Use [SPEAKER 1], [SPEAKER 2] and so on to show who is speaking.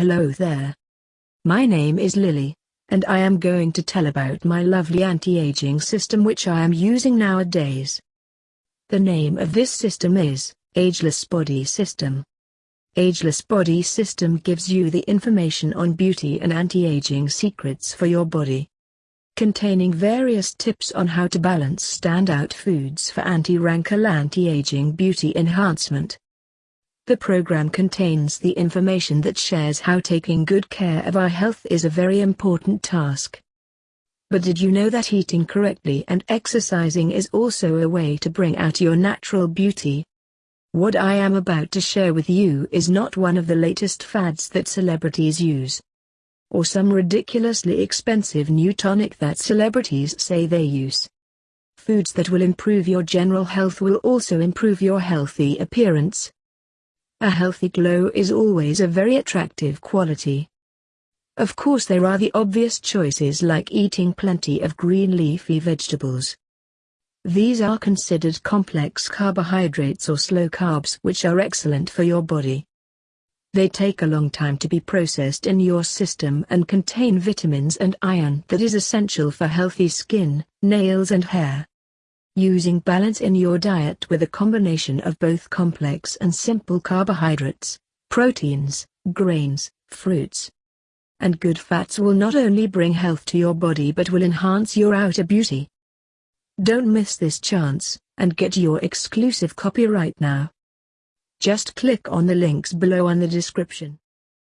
[SPEAKER 1] Hello there. My name is Lily, and I am going to tell about my lovely anti-aging system which I am using nowadays. The name of this system is, Ageless Body System. Ageless Body System gives you the information on beauty and anti-aging secrets for your body. Containing various tips on how to balance standout foods for anti-wrinkle anti-aging beauty enhancement. The program contains the information that shares how taking good care of our health is a very important task. But did you know that eating correctly and exercising is also a way to bring out your natural beauty? What I am about to share with you is not one of the latest fads that celebrities use. Or some ridiculously expensive new tonic that celebrities say they use. Foods that will improve your general health will also improve your healthy appearance, a healthy glow is always a very attractive quality. Of course there are the obvious choices like eating plenty of green leafy vegetables. These are considered complex carbohydrates or slow carbs which are excellent for your body. They take a long time to be processed in your system and contain vitamins and iron that is essential for healthy skin, nails and hair. Using balance in your diet with a combination of both complex and simple carbohydrates, proteins, grains, fruits, and good fats will not only bring health to your body but will enhance your outer beauty. Don't miss this chance, and get your exclusive copy right now. Just click on the links below on the description.